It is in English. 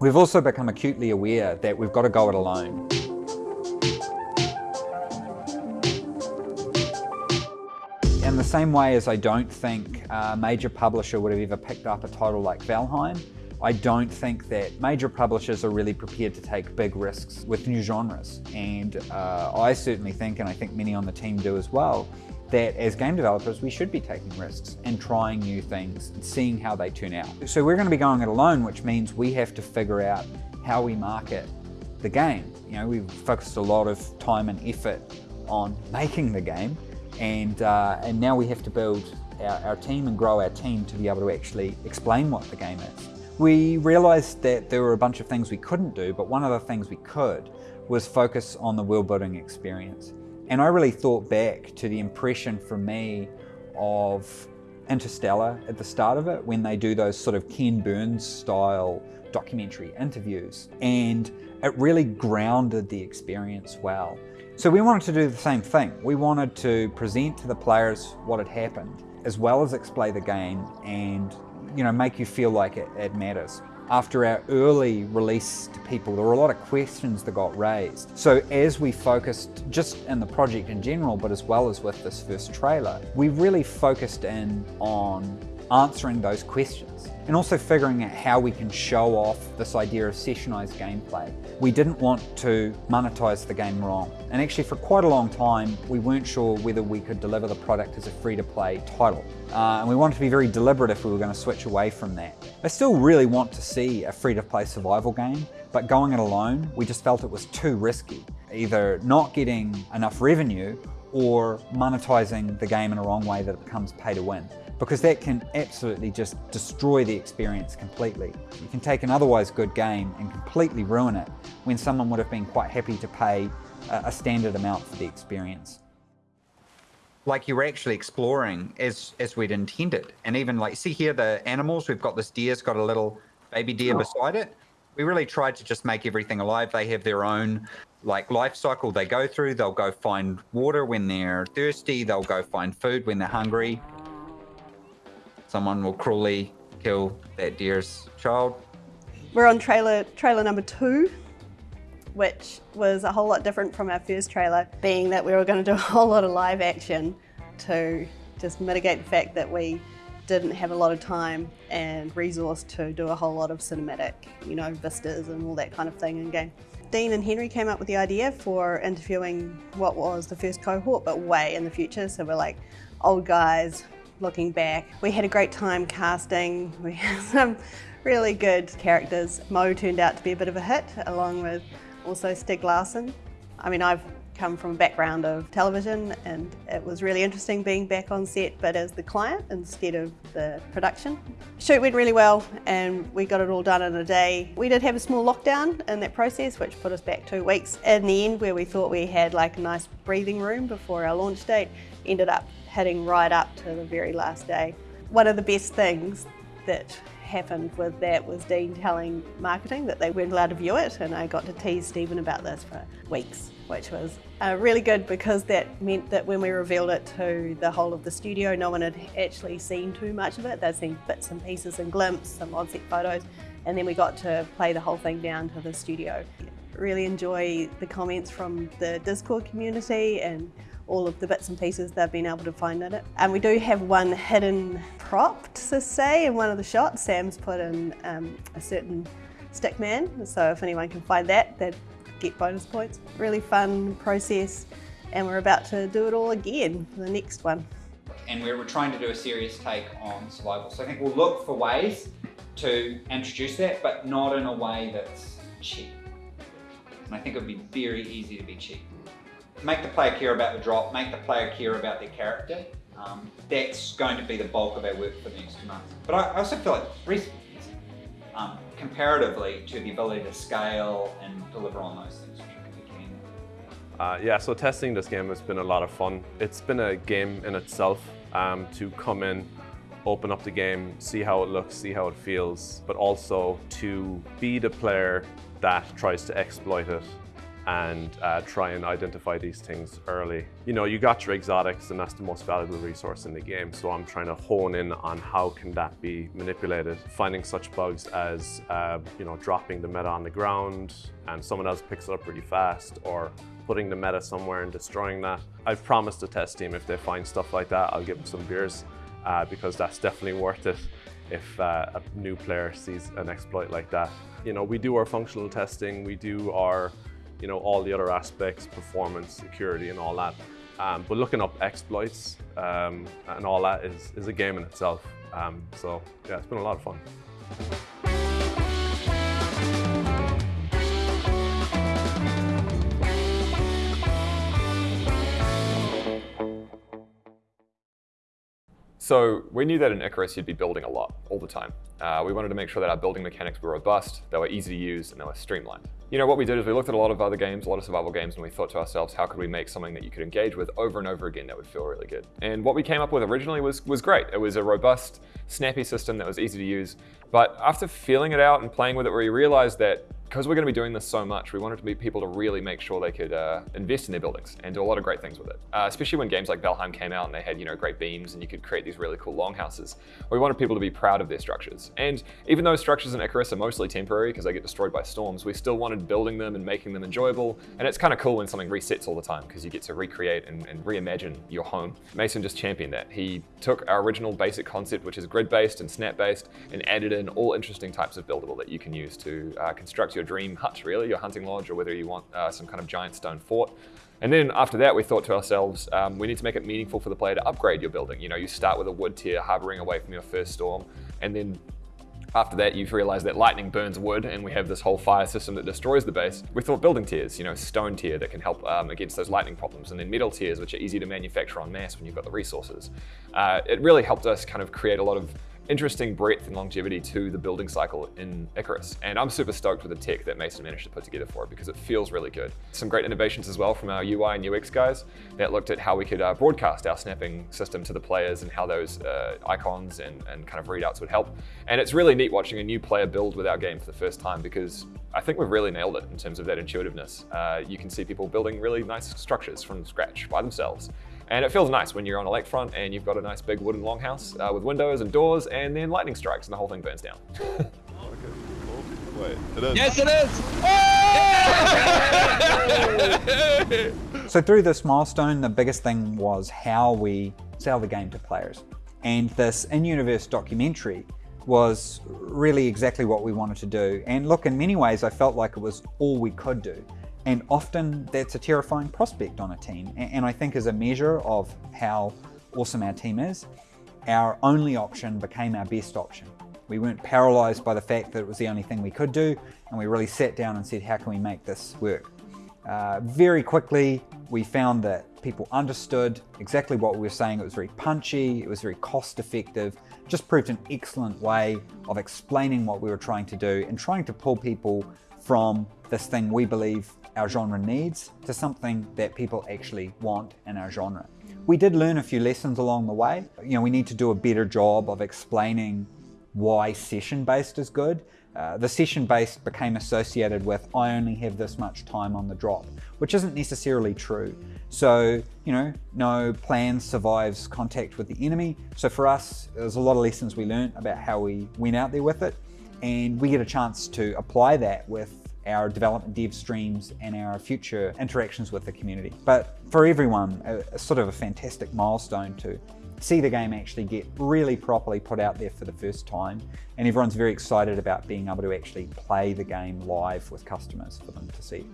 We've also become acutely aware that we've got to go it alone. In the same way as I don't think a major publisher would have ever picked up a title like Valheim, I don't think that major publishers are really prepared to take big risks with new genres. And uh, I certainly think, and I think many on the team do as well, that as game developers we should be taking risks and trying new things and seeing how they turn out. So we're going to be going it alone, which means we have to figure out how we market the game. You know, we've focused a lot of time and effort on making the game and, uh, and now we have to build our, our team and grow our team to be able to actually explain what the game is. We realized that there were a bunch of things we couldn't do, but one of the things we could was focus on the world building experience. And I really thought back to the impression for me of Interstellar at the start of it when they do those sort of Ken Burns style documentary interviews. And it really grounded the experience well. So we wanted to do the same thing. We wanted to present to the players what had happened, as well as explain the game and you know, make you feel like it, it matters after our early release to people, there were a lot of questions that got raised. So as we focused just in the project in general, but as well as with this first trailer, we really focused in on answering those questions and also figuring out how we can show off this idea of sessionized gameplay. We didn't want to monetize the game wrong. And actually for quite a long time, we weren't sure whether we could deliver the product as a free-to-play title. Uh, and we wanted to be very deliberate if we were going to switch away from that. I still really want to see a free-to-play survival game, but going it alone, we just felt it was too risky. Either not getting enough revenue or monetizing the game in a wrong way that it becomes pay to win because that can absolutely just destroy the experience completely. You can take an otherwise good game and completely ruin it when someone would have been quite happy to pay a standard amount for the experience. Like you were actually exploring as, as we'd intended. And even like, see here the animals, we've got this deer's got a little baby deer oh. beside it. We really tried to just make everything alive. They have their own like life cycle they go through. They'll go find water when they're thirsty. They'll go find food when they're hungry someone will cruelly kill that deer's child. We're on trailer trailer number two, which was a whole lot different from our first trailer, being that we were going to do a whole lot of live action to just mitigate the fact that we didn't have a lot of time and resource to do a whole lot of cinematic, you know, vistas and all that kind of thing in game. Dean and Henry came up with the idea for interviewing what was the first cohort, but way in the future. So we're like old guys looking back. We had a great time casting. We had some really good characters. Mo turned out to be a bit of a hit, along with also Stieg Larsson. I mean, I've come from a background of television and it was really interesting being back on set but as the client instead of the production. Shoot went really well and we got it all done in a day. We did have a small lockdown in that process which put us back two weeks. In the end where we thought we had like a nice breathing room before our launch date ended up hitting right up to the very last day. One of the best things that happened with that was Dean telling marketing that they weren't allowed to view it and I got to tease Stephen about this for weeks which was uh, really good because that meant that when we revealed it to the whole of the studio no one had actually seen too much of it. They'd seen bits and pieces and glimpses, some on-set photos and then we got to play the whole thing down to the studio. Really enjoy the comments from the Discord community and all of the bits and pieces they've been able to find in it. And we do have one hidden prop, to say, in one of the shots. Sam's put in um, a certain stick man, so if anyone can find that, they'd get bonus points. Really fun process, and we're about to do it all again for the next one. And we're, we're trying to do a serious take on survival. So I think we'll look for ways to introduce that, but not in a way that's cheap. And I think it would be very easy to be cheap make the player care about the drop, make the player care about their character. Um, that's going to be the bulk of our work for the next two months. But I, also feel like recently, um, comparatively to the ability to scale and deliver on those things, which I think we can. Uh, yeah, so testing this game has been a lot of fun. It's been a game in itself um, to come in, open up the game, see how it looks, see how it feels, but also to be the player that tries to exploit it and uh, try and identify these things early. You know, you got your exotics and that's the most valuable resource in the game. So I'm trying to hone in on how can that be manipulated. Finding such bugs as, uh, you know, dropping the meta on the ground and someone else picks it up really fast or putting the meta somewhere and destroying that. I've promised the test team if they find stuff like that, I'll give them some beers uh, because that's definitely worth it if uh, a new player sees an exploit like that. You know, we do our functional testing, we do our you know, all the other aspects, performance, security and all that. Um, but looking up exploits um, and all that is, is a game in itself. Um, so yeah, it's been a lot of fun. So we knew that in Icarus you'd be building a lot, all the time. Uh, we wanted to make sure that our building mechanics were robust, they were easy to use, and they were streamlined. You know, what we did is we looked at a lot of other games, a lot of survival games, and we thought to ourselves, how could we make something that you could engage with over and over again that would feel really good? And what we came up with originally was, was great. It was a robust, snappy system that was easy to use. But after feeling it out and playing with it, we realized that because we're going to be doing this so much, we wanted to be people to really make sure they could uh, invest in their buildings and do a lot of great things with it. Uh, especially when games like Valheim came out and they had you know great beams and you could create these really cool longhouses. We wanted people to be proud of their structures. And even though structures in Icarus are mostly temporary because they get destroyed by storms, we still wanted building them and making them enjoyable. And it's kind of cool when something resets all the time because you get to recreate and, and reimagine your home. Mason just championed that. He took our original basic concept, which is grid-based and snap-based, and added in all interesting types of buildable that you can use to uh, construct your dream hut, really, your hunting lodge, or whether you want uh, some kind of giant stone fort. And then after that, we thought to ourselves, um, we need to make it meaningful for the player to upgrade your building. You know, you start with a wood tier, harboring away from your first storm, and then after that, you've realized that lightning burns wood and we have this whole fire system that destroys the base. We thought building tiers, you know, stone tier that can help um, against those lightning problems, and then metal tiers, which are easy to manufacture en masse when you've got the resources. Uh, it really helped us kind of create a lot of interesting breadth and longevity to the building cycle in Icarus. And I'm super stoked with the tech that Mason managed to put together for it because it feels really good. Some great innovations as well from our UI and UX guys that looked at how we could uh, broadcast our snapping system to the players and how those uh, icons and, and kind of readouts would help. And it's really neat watching a new player build with our game for the first time because I think we've really nailed it in terms of that intuitiveness. Uh, you can see people building really nice structures from scratch by themselves. And it feels nice when you're on a lakefront and you've got a nice big wooden longhouse uh, with windows and doors and then lightning strikes and the whole thing burns down. Wait, it is. Yes, it is! So through this milestone, the biggest thing was how we sell the game to players. And this in-universe documentary was really exactly what we wanted to do. And look, in many ways, I felt like it was all we could do. And often that's a terrifying prospect on a team. And I think as a measure of how awesome our team is, our only option became our best option. We weren't paralyzed by the fact that it was the only thing we could do, and we really sat down and said, how can we make this work? Uh, very quickly, we found that people understood exactly what we were saying. It was very punchy, it was very cost effective, just proved an excellent way of explaining what we were trying to do and trying to pull people from this thing we believe our genre needs to something that people actually want in our genre. We did learn a few lessons along the way. You know, we need to do a better job of explaining why session-based is good. Uh, the session-based became associated with, I only have this much time on the drop, which isn't necessarily true. So, you know, no plan survives contact with the enemy. So for us, there's a lot of lessons we learned about how we went out there with it. And we get a chance to apply that with our development dev streams and our future interactions with the community. But for everyone, a, sort of a fantastic milestone to see the game actually get really properly put out there for the first time. And everyone's very excited about being able to actually play the game live with customers for them to see.